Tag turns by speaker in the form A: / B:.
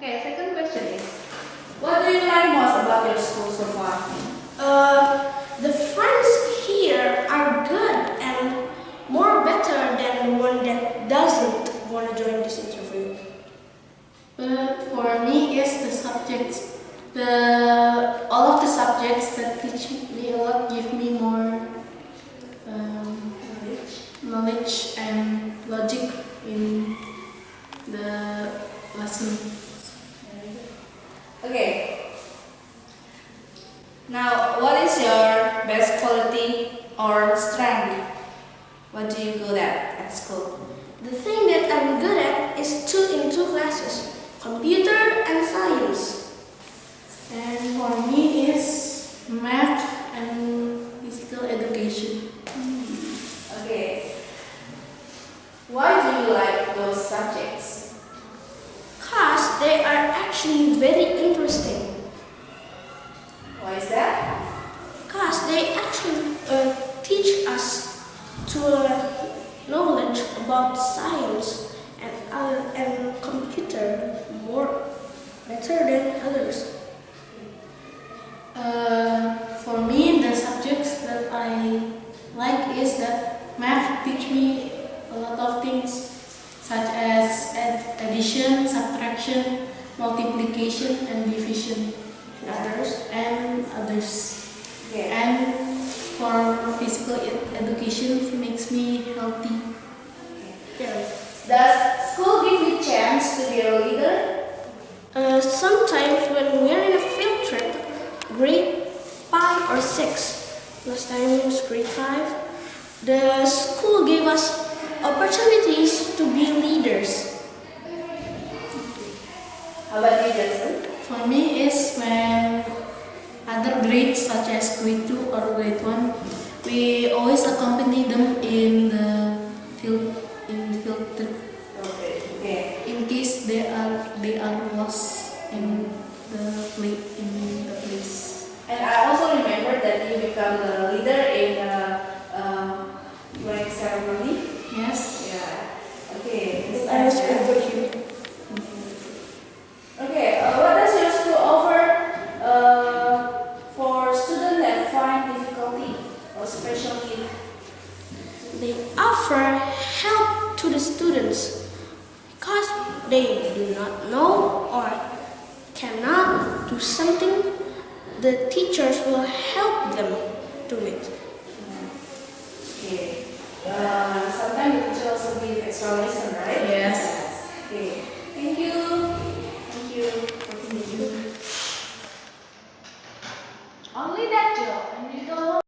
A: Okay, second question is,
B: What do you like most about your school so far?
C: Uh, the friends here are good and more better than the one that doesn't want to join this interview.
D: But for me, it's the subjects. The all of the subjects that teach me a lot give me more um, knowledge and logic in the lesson.
B: Okay. Now, what is your best quality or strength? What do you good at at school?
C: The thing that I'm good at is two in two classes, computer and science.
D: And for me is math and physical education.
B: Okay. Why do you like those subjects?
C: They are actually very interesting.
B: Why is that?
C: Cause they actually uh, teach us to uh, knowledge about science and other and computer more better than others.
D: Uh, for me, the subjects that I like is that math teach me a lot of things such as addition, subtraction, multiplication, and division. Others and others.
B: Okay.
D: And for physical ed- education makes me healthy.
C: Yeah.
B: Does school give you chance to be a leader?
C: Uh, sometimes when we're in a field trip, grade 5 or 6, last time was grade 5, the school gave us opportunities to be leaders.
B: How about you, Johnson?
D: For me is when other grades such as grade 2 or grade 1, we always accompany them in the field in the field trip
B: Okay. Okay.
D: in case they are they are lost in the play in the place.
B: And I also remember that you become the leader in the uh, flag ceremony.
D: Yes.
B: Yeah. Okay. This
C: I was
B: time,
C: over here.
B: Okay. Uh, what does your school offer uh, for students that find difficulty or special need?
C: They offer help to the students because they do not know or cannot do something. The teachers will help them do it.
B: Okay. Uh, sometimes the teacher also give extra lesson, right?
D: Yes.
B: Okay. Thank you. Thank you. Thank you.
A: only that Joe, and you don't